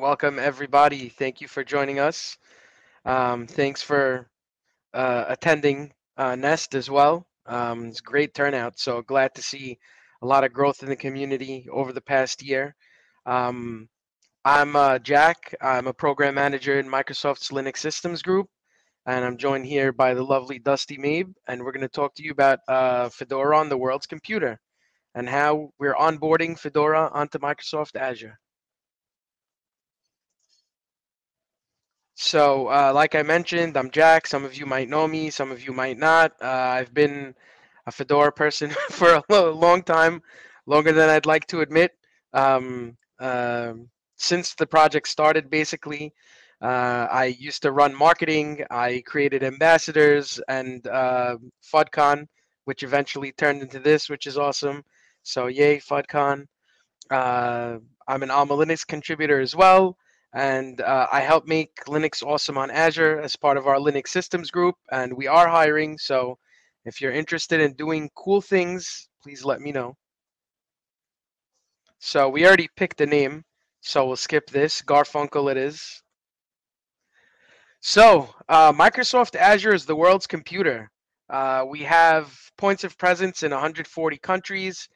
Welcome, everybody. Thank you for joining us. Um, thanks for uh, attending uh, Nest as well. Um, it's great turnout. So glad to see a lot of growth in the community over the past year. Um, I'm uh, Jack. I'm a program manager in Microsoft's Linux Systems Group, and I'm joined here by the lovely Dusty Mabe, and we're going to talk to you about uh, Fedora on the world's computer and how we're onboarding Fedora onto Microsoft Azure. So, uh, like I mentioned, I'm Jack. Some of you might know me, some of you might not. Uh, I've been a Fedora person for a long time, longer than I'd like to admit. Um, uh, since the project started, basically, uh, I used to run marketing. I created ambassadors and uh, FUDCon, which eventually turned into this, which is awesome. So, yay, FUDCon. Uh, I'm an Alma Linux contributor as well and uh, I help make Linux awesome on Azure as part of our Linux systems group, and we are hiring. So if you're interested in doing cool things, please let me know. So we already picked a name, so we'll skip this. Garfunkel it is. So uh, Microsoft Azure is the world's computer. Uh, we have points of presence in 140 countries,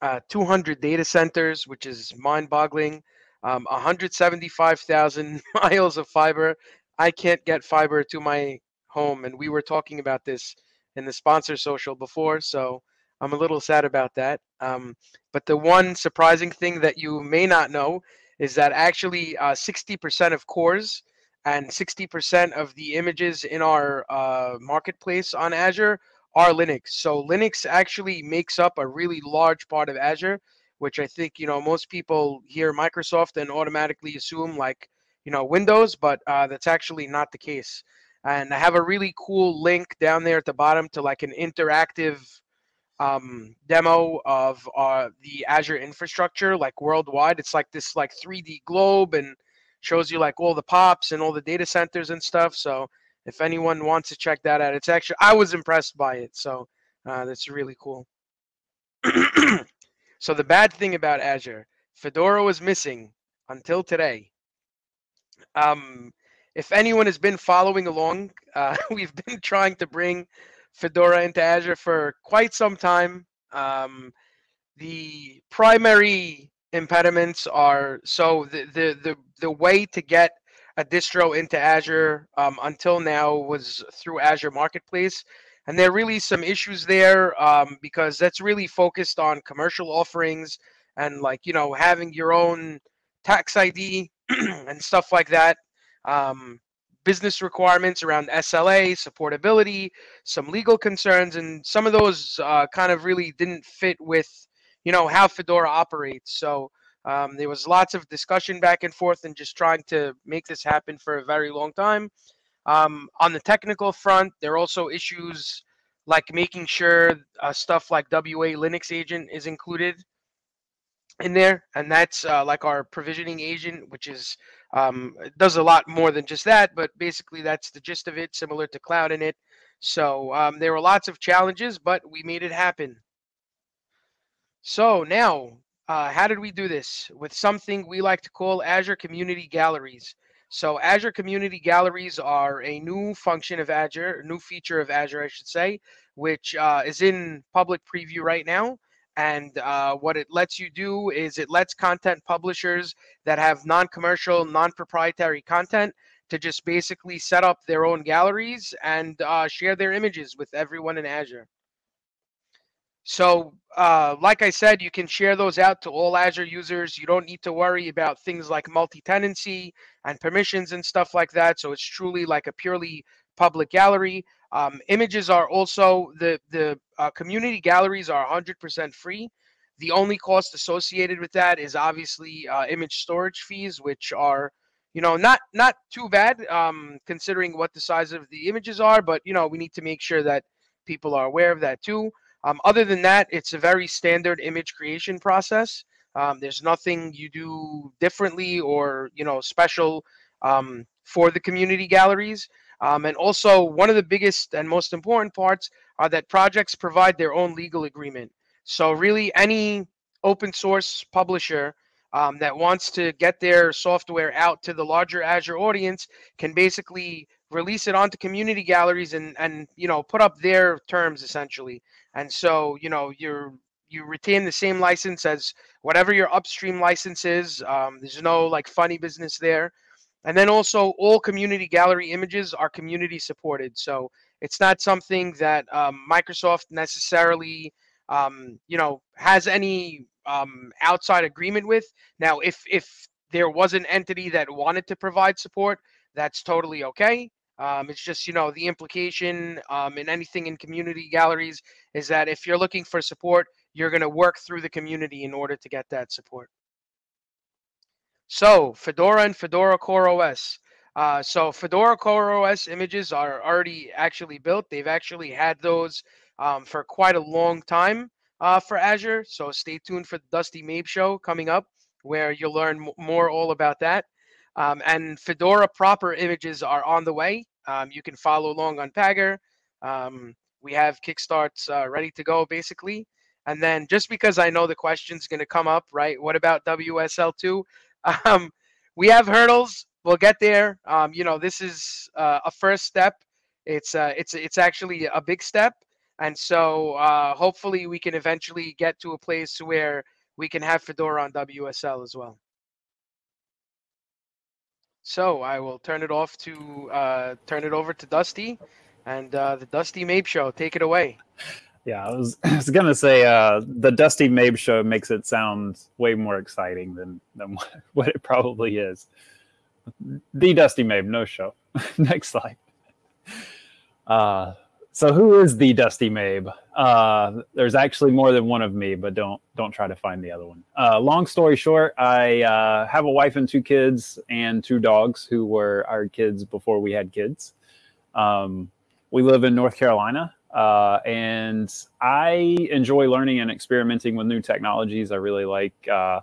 uh, 200 data centers, which is mind-boggling um, 175,000 miles of fiber. I can't get fiber to my home, and we were talking about this in the sponsor social before, so I'm a little sad about that. Um, but the one surprising thing that you may not know is that actually 60% uh, of cores and 60% of the images in our uh, marketplace on Azure are Linux. So Linux actually makes up a really large part of Azure which I think you know most people hear Microsoft and automatically assume like you know Windows, but uh, that's actually not the case. And I have a really cool link down there at the bottom to like an interactive um, demo of uh, the Azure infrastructure, like worldwide. It's like this like 3D globe and shows you like all the pops and all the data centers and stuff. So if anyone wants to check that out, it's actually I was impressed by it. So uh, that's really cool. So the bad thing about Azure, Fedora was missing until today. Um, if anyone has been following along, uh, we've been trying to bring Fedora into Azure for quite some time. Um, the primary impediments are so the, the the the way to get a distro into Azure um, until now was through Azure Marketplace. And there are really some issues there um, because that's really focused on commercial offerings and like, you know, having your own tax ID and stuff like that. Um, business requirements around SLA, supportability, some legal concerns, and some of those uh, kind of really didn't fit with, you know, how Fedora operates. So um, there was lots of discussion back and forth and just trying to make this happen for a very long time. Um, on the technical front, there are also issues like making sure uh, stuff like WA Linux agent is included in there, and that's uh, like our provisioning agent, which is um, does a lot more than just that, but basically that's the gist of it, similar to cloud-init. So um, there were lots of challenges, but we made it happen. So now, uh, how did we do this? With something we like to call Azure Community Galleries. So Azure Community Galleries are a new function of Azure, new feature of Azure, I should say, which uh, is in public preview right now. And uh, what it lets you do is it lets content publishers that have non-commercial, non-proprietary content to just basically set up their own galleries and uh, share their images with everyone in Azure. So, uh, like I said, you can share those out to all Azure users. You don't need to worry about things like multi-tenancy and permissions and stuff like that. So it's truly like a purely public gallery. Um, images are also the the uh, community galleries are 100% free. The only cost associated with that is obviously uh, image storage fees, which are you know not not too bad um, considering what the size of the images are. But you know we need to make sure that people are aware of that too. Um, other than that, it's a very standard image creation process. Um, there's nothing you do differently or you know special um, for the community galleries. Um, and also, one of the biggest and most important parts are that projects provide their own legal agreement. So really, any open source publisher um, that wants to get their software out to the larger Azure audience can basically release it onto community galleries and and you know put up their terms essentially. And so you know you're you retain the same license as whatever your upstream license is. Um, there's no like funny business there. And then also all community gallery images are community supported. So it's not something that um, Microsoft necessarily, um, you know, has any um, outside agreement with. Now, if if there was an entity that wanted to provide support, that's totally okay. Um, it's just you know the implication um, in anything in community galleries is that if you're looking for support, you're going to work through the community in order to get that support. So Fedora and Fedora Core OS. Uh, so Fedora Core OS images are already actually built. They've actually had those um, for quite a long time uh, for Azure. So stay tuned for the Dusty Mabe show coming up, where you'll learn more all about that. Um, and Fedora proper images are on the way. Um, you can follow along on Pagure. Um, we have kickstarts uh, ready to go, basically. And then just because I know the question's going to come up, right? What about WSL2? Um, we have hurdles. We'll get there. Um, you know, this is uh, a first step. It's uh, it's it's actually a big step, and so uh, hopefully we can eventually get to a place where we can have Fedora on WSL as well. So I will turn it off to uh, turn it over to Dusty, and uh, the Dusty Mabe Show. Take it away. Yeah, I was, I was gonna say uh, the Dusty Mabe show makes it sound way more exciting than than what it probably is. The Dusty Mabe, no show. Next slide. Uh, so who is the Dusty Mabe? Uh, there's actually more than one of me, but don't don't try to find the other one. Uh, long story short, I uh, have a wife and two kids and two dogs who were our kids before we had kids. Um, we live in North Carolina. Uh, and I enjoy learning and experimenting with new technologies. I really like, uh,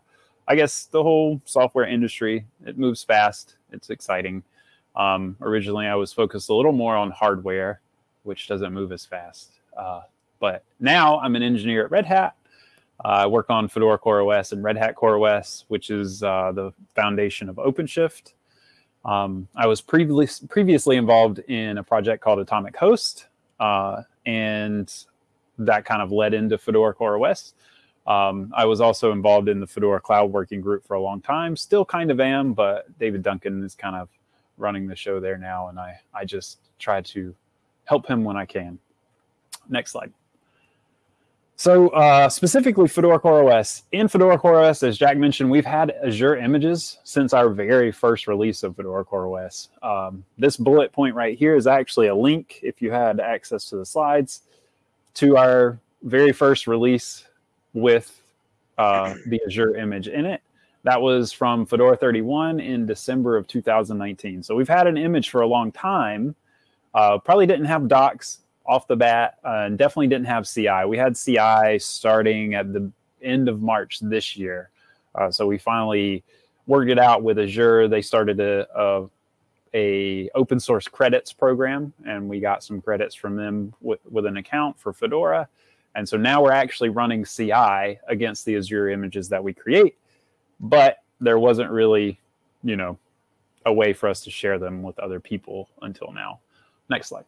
I guess, the whole software industry. It moves fast. It's exciting. Um, originally, I was focused a little more on hardware, which doesn't move as fast. Uh, but now I'm an engineer at Red Hat. I work on Fedora CoreOS and Red Hat CoreOS, which is uh, the foundation of OpenShift. Um, I was previously previously involved in a project called Atomic Host, uh, and that kind of led into Fedora CoreOS. Um, I was also involved in the Fedora Cloud Working Group for a long time. Still kind of am, but David Duncan is kind of running the show there now, and I I just try to help him when I can. Next slide. So uh, specifically Fedora CoreOS. In Fedora CoreOS, as Jack mentioned, we've had Azure images since our very first release of Fedora CoreOS. Um, this bullet point right here is actually a link, if you had access to the slides, to our very first release with uh, the Azure image in it. That was from Fedora 31 in December of 2019. So we've had an image for a long time. Uh, probably didn't have docs off the bat uh, and definitely didn't have CI. We had CI starting at the end of March this year. Uh, so we finally worked it out with Azure. They started a, a, a, open source credits program, and we got some credits from them with, with an account for Fedora. And so now we're actually running CI against the Azure images that we create, but there wasn't really, you know, a way for us to share them with other people until now. Next slide.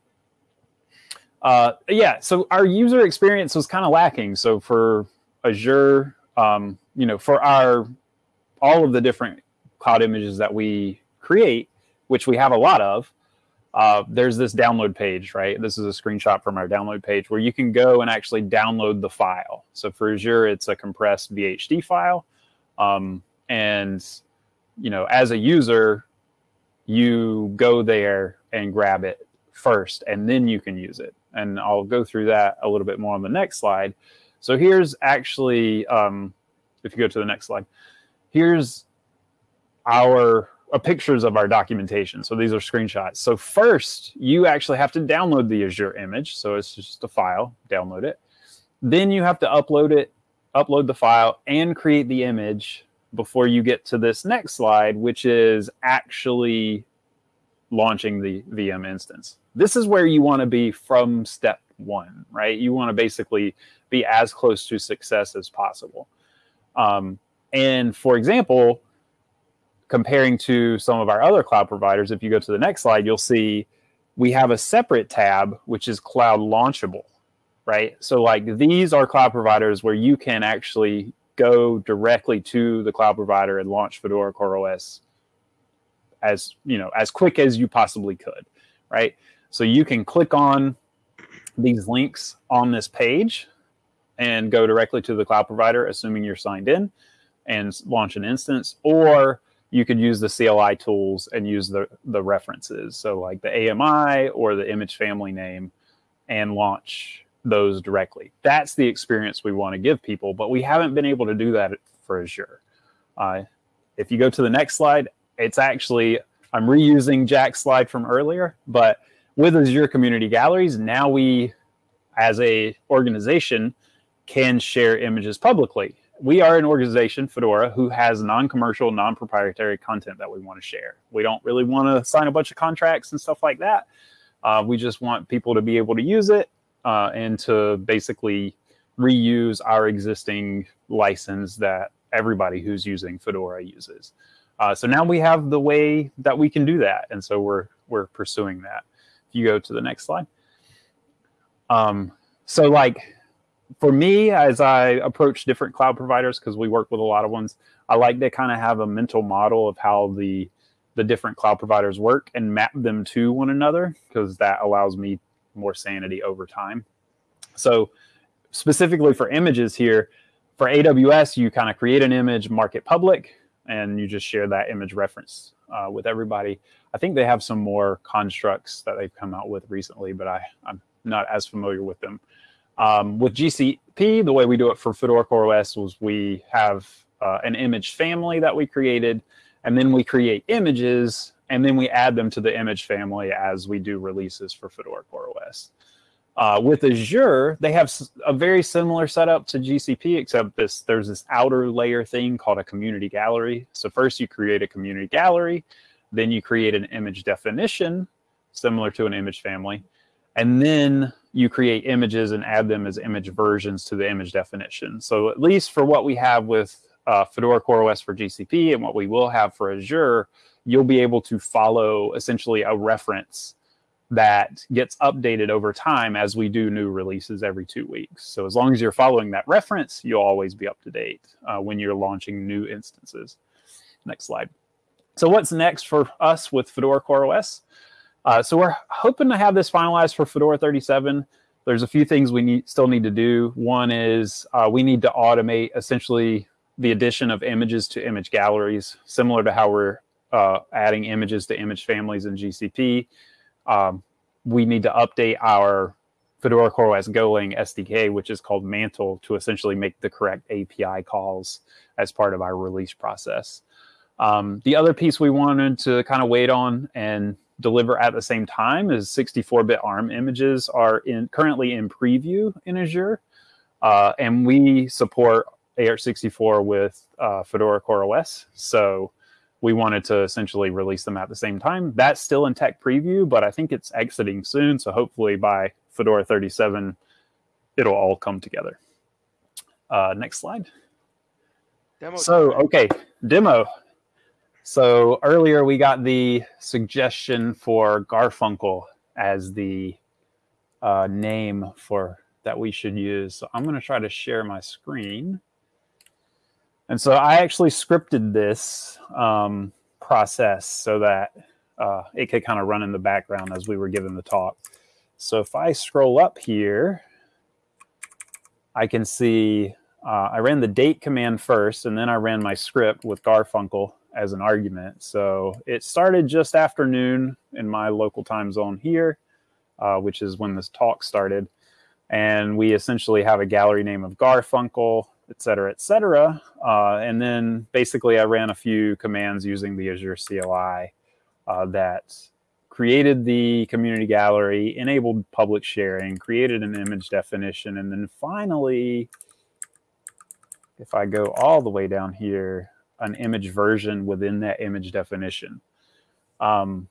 Uh, yeah, so our user experience was kind of lacking. So for Azure, um, you know, for our all of the different cloud images that we create, which we have a lot of, uh, there's this download page, right? This is a screenshot from our download page where you can go and actually download the file. So for Azure, it's a compressed VHD file. Um, and, you know, as a user, you go there and grab it first, and then you can use it and I'll go through that a little bit more on the next slide. So here's actually, um, if you go to the next slide, here's our uh, pictures of our documentation. So these are screenshots. So first, you actually have to download the Azure image. So it's just a file, download it. Then you have to upload it, upload the file, and create the image before you get to this next slide, which is actually launching the VM instance this is where you want to be from step one, right? You want to basically be as close to success as possible. Um, And for example, comparing to some of our other cloud providers, if you go to the next slide, you'll see we have a separate tab, which is cloud launchable, right? So like these are cloud providers where you can actually go directly to the cloud provider and launch Fedora CoreOS as, you know, as quick as you possibly could, right? So you can click on these links on this page and go directly to the cloud provider, assuming you're signed in and launch an instance, or you could use the CLI tools and use the, the references. So like the AMI or the image family name and launch those directly. That's the experience we want to give people, but we haven't been able to do that for Azure. Uh, if you go to the next slide, it's actually, I'm reusing Jack's slide from earlier, but with Azure Community Galleries, now we, as a organization, can share images publicly we are an organization, Fedora, who has non-commercial, non-proprietary content that we want to share. We don't really want to sign a bunch of contracts and stuff like that. Uh, we just want people to be able to use it uh, and to basically reuse our existing license that everybody who's using Fedora uses. Uh, so now we have the way that we can do that, and so we're we're pursuing that. If you go to the next slide. Um, so like for me, as I approach different cloud providers, because we work with a lot of ones, I like to kind of have a mental model of how the the different cloud providers work and map them to one another, because that allows me more sanity over time. So specifically for images here, for AWS, you kind of create an image, mark it public, and you just share that image reference uh, with everybody. I think they have some more constructs that they've come out with recently, but I, I'm not as familiar with them. Um, with GCP, the way we do it for Fedora CoreOS was we have uh, an image family that we created, and then we create images, and then we add them to the image family as we do releases for Fedora CoreOS. Uh, with Azure, they have a very similar setup to GCP, except this there's this outer layer thing called a community gallery. So first you create a community gallery, then you create an image definition, similar to an image family, and then you create images and add them as image versions to the image definition. So at least for what we have with uh, Fedora CoreOS for GCP and what we will have for Azure, you'll be able to follow essentially a reference that gets updated over time as we do new releases every two weeks. So as long as you're following that reference, you'll always be up to date uh, when you're launching new instances. Next slide. So what's next for us with Fedora CoreOS? Uh, so we're hoping to have this finalized for Fedora 37. There's a few things we need, still need to do. One is uh, we need to automate essentially the addition of images to image galleries, similar to how we're uh, adding images to image families in GCP. Um, we need to update our Fedora CoreOS Golang SDK, which is called Mantle, to essentially make the correct API calls as part of our release process. Um, the other piece we wanted to kind of wait on and deliver at the same time is 64-bit ARM images are in currently in preview in Azure, uh, and we support AR64 with uh, Fedora CoreOS. So we wanted to essentially release them at the same time. That's still in tech preview, but I think it's exiting soon. So hopefully by Fedora 37, it'll all come together. Uh, next slide. Demo so, okay, demo. So earlier we got the suggestion for Garfunkel as the uh, name for that we should use. So I'm going to try to share my screen. And so I actually scripted this um, process so that uh, it could kind of run in the background as we were giving the talk. So if I scroll up here, I can see uh, I ran the date command first, and then I ran my script with Garfunkel as an argument. So it started just afternoon in my local time zone here, uh, which is when this talk started. And we essentially have a gallery name of Garfunkel, et cetera, et cetera. Uh, and then basically I ran a few commands using the Azure CLI uh, that created the community gallery, enabled public sharing, created an image definition, and then finally, if I go all the way down here, an image version within that image definition. Um,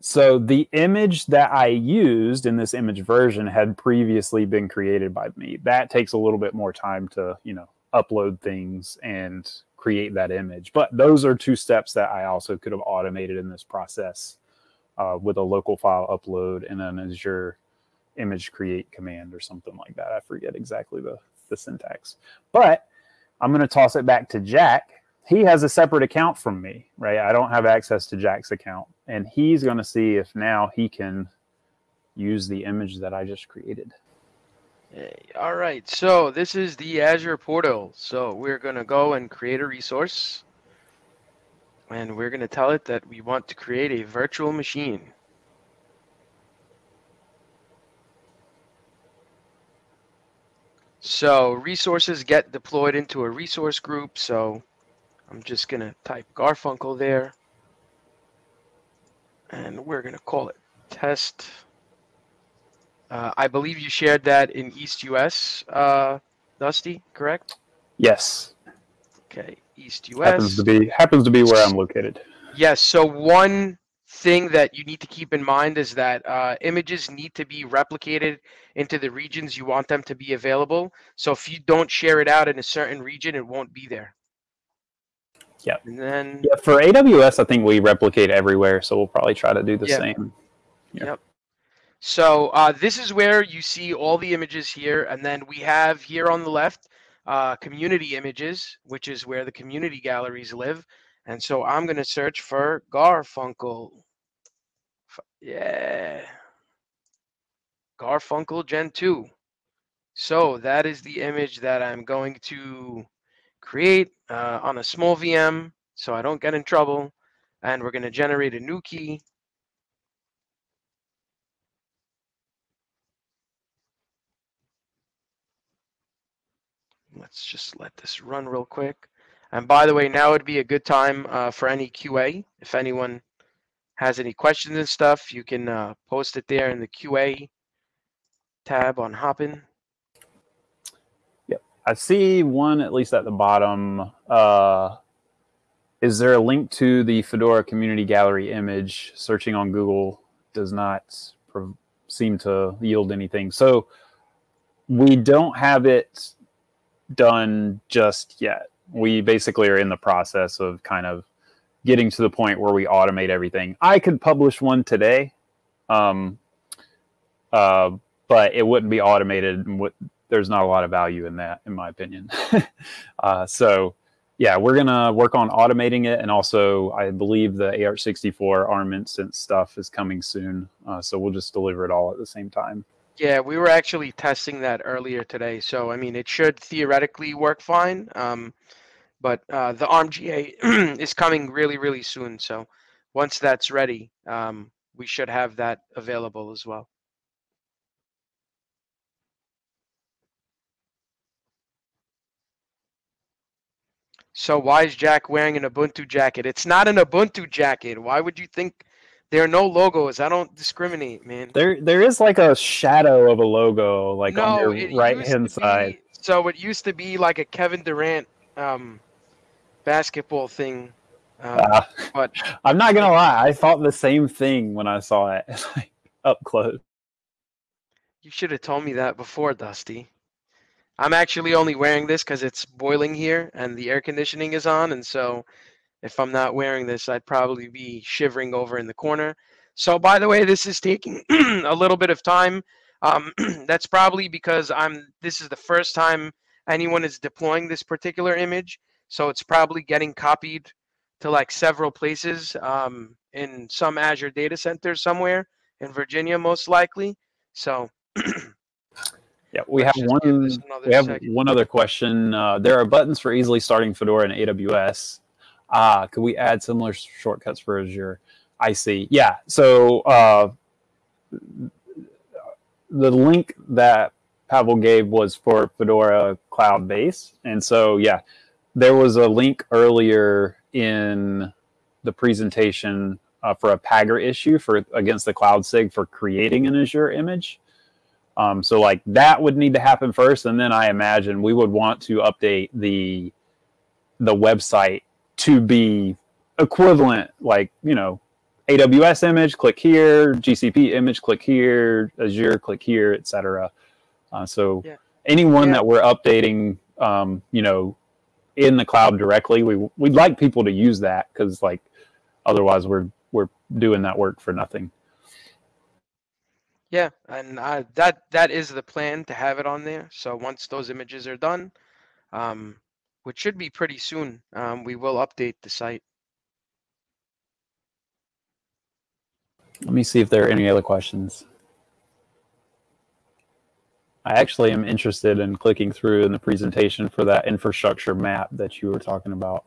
so the image that I used in this image version had previously been created by me. That takes a little bit more time to, you know, upload things and create that image. But those are two steps that I also could have automated in this process uh, with a local file upload and then Azure image create command or something like that. I forget exactly the, the syntax. But I'm going to toss it back to Jack. He has a separate account from me, right? I don't have access to Jack's account. And he's going to see if now he can use the image that I just created. All right, so this is the Azure portal. So we're going to go and create a resource. And we're going to tell it that we want to create a virtual machine. So resources get deployed into a resource group. So I'm just going to type Garfunkel there. And we're going to call it test uh, I believe you shared that in East US, uh, Dusty, correct? Yes. Okay, East US. Happens to be happens to be where I'm located. Yes. So one thing that you need to keep in mind is that uh, images need to be replicated into the regions you want them to be available. So if you don't share it out in a certain region, it won't be there. Yeah. And then yeah, for AWS, I think we replicate everywhere, so we'll probably try to do the Yeah. same. Yeah. Yep. So uh, this is where you see all the images here, and then we have here on the left uh, community images, which is where the community galleries live. And so I'm going to search for Garfunkel. Yeah. Garfunkel Gen 2. So that is the image that I'm going to create uh, on a small VM so I don't get in trouble. And we're going to generate a new key. Let's just let this run real quick. And by the way, now would be a good time uh, for any QA. If anyone has any questions and stuff, you can uh, post it there in the QA tab on Hopin. I see one at least at the bottom. Uh, is there a link to the Fedora Community Gallery image? Searching on Google does not seem to yield anything. So we don't have it done just yet. We basically are in the process of kind of getting to the point where we automate everything. I could publish one today, um, uh, but it wouldn't be automated. and there's not a lot of value in that, in my opinion. uh, so, yeah, we're gonna work on automating it, and also I believe the AR64 ARM instance stuff is coming soon. Uh, so we'll just deliver it all at the same time. Yeah, we were actually testing that earlier today. So, I mean, it should theoretically work fine. Um, but uh, the ARMGA is coming really, really soon. So, once that's ready, um, we should have that available as well. So, why is Jack wearing an Ubuntu jacket? It's not an Ubuntu jacket. Why would you think there are no logos? I don't discriminate, man. There, there is like a shadow of a logo, like on your right hand side. be- so it used to be like a Kevin Durant um, basketball thing. Um, Uh, but I'm not gonna lie, I thought the same thing when I saw it like, up close. you should have told me that before, Dusty. I'm actually only wearing this because it's boiling here and the air conditioning is on, and so if I'm not wearing this, I'd probably be shivering over in the corner. So, by the way, this is taking a little bit of time. Um, that's probably because I'm. This is the first time anyone is deploying this particular image, so it's probably getting copied to like several places um, in some Azure data center somewhere in Virginia, most likely. So, Yeah, we have one. We have second. one other question. Uh, there are buttons for easily starting Fedora in AWS. Ah, could we add similar shortcuts for Azure? I see. Yeah. So uh, the link that Pavel gave was for Fedora Cloud Base, and so yeah, there was a link earlier in the presentation uh, for a Pagure issue for against the Cloud Sig for creating an Azure image. Um, so like that would need to happen first, and then I imagine we would want to update the the website to be equivalent, like you know, AWS image, click here, GCP image, click here, Azure, click here, etc. Uh, so Yeah. anyone Yeah. that we're updating um, you know, in the cloud directly. We we'd like people to use that because like otherwise we're we're doing that work for nothing. Yeah, and uh, that that is the plan to have it on there. So once those images are done, um, which should be pretty soon, um, we will update the site. Let me see if there are any other questions. I actually am interested in clicking through in the presentation for that infrastructure map that you were talking about.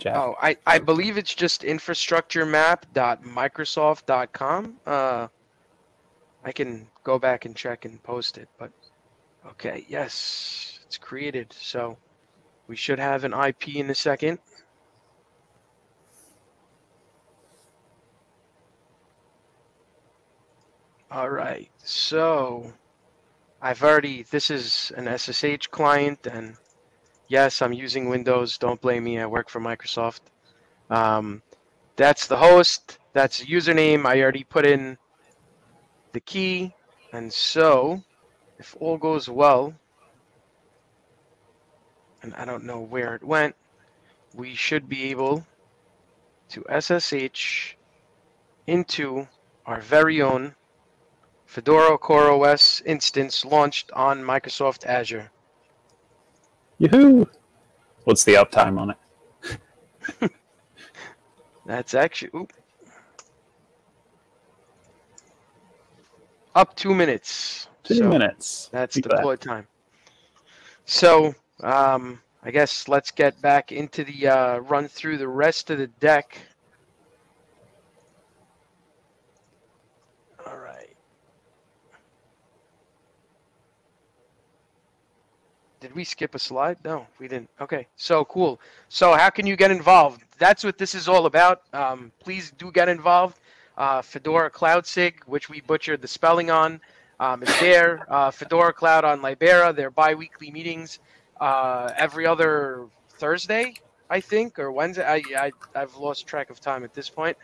Jack. Oh, I, I believe it's just infrastructuremap.microsoft.com. Uh, I can go back and check and post it, but okay, yes, it's created. So we should have an IP in a second. All right, so I've already, this is an SSH client, and yes, I'm using Windows. Don't blame me. I work for Microsoft. Um, that's the host. That's the username. I already put in the key. And so, if all goes well, and I don't know where it went, we should be able to SSH into our very own Fedora CoreOS instance launched on Microsoft Azure. Yahoo! What's the uptime on it? That's actually oop. Up two minutes. Two so minutes. That's Keep deploy that. time. So um, I guess let's get back into the uh, run through the rest of the deck. All right. Did we skip a slide? No, we didn't. Okay, so cool. So how can you get involved? That's what this is all about. Um, please do get involved. Uh, Fedora Cloud Sig, which we butchered the spelling on, um, is there. Uh, Fedora Cloud on Libera, their bi-weekly meetings uh, every other Thursday, I think, or Wednesday. I, I, I've lost track of time at this point.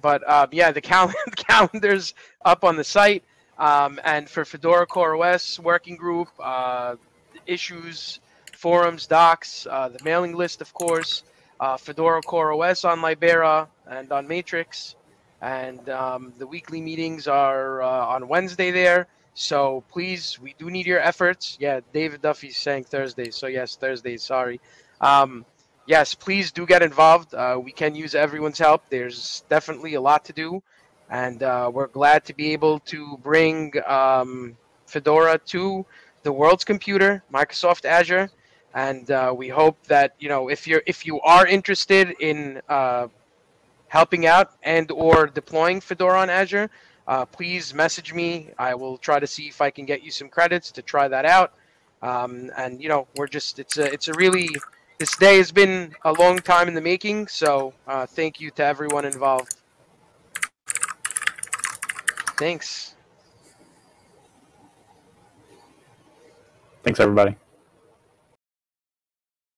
But um, yeah, the cal- calendar's up on the site. Um, and for Fedora CoreOS working group, uh, issues, forums, docs, uh, the mailing list, of course, uh, Fedora CoreOS on Libera and on Matrix. And um, the weekly meetings are uh, on Wednesday there. So please, we do need your efforts. Yeah, David Duffy's saying Thursday. So yes, Thursday. Sorry. Um, yes, please do get involved. Uh, we can use everyone's help. There's definitely a lot to do, and uh, we're glad to be able to bring um, Fedora to the world's computer, Microsoft Azure, and uh, we hope that you know if you're if you are interested in uh, helping out and or deploying Fedora on Azure, uh, please message me. I will try to see if I can get you some credits to try that out. Um, and you know, we're just it's a it's a really this day has been a long time in the making. So uh, thank you to everyone involved. Thanks. Thanks, everybody.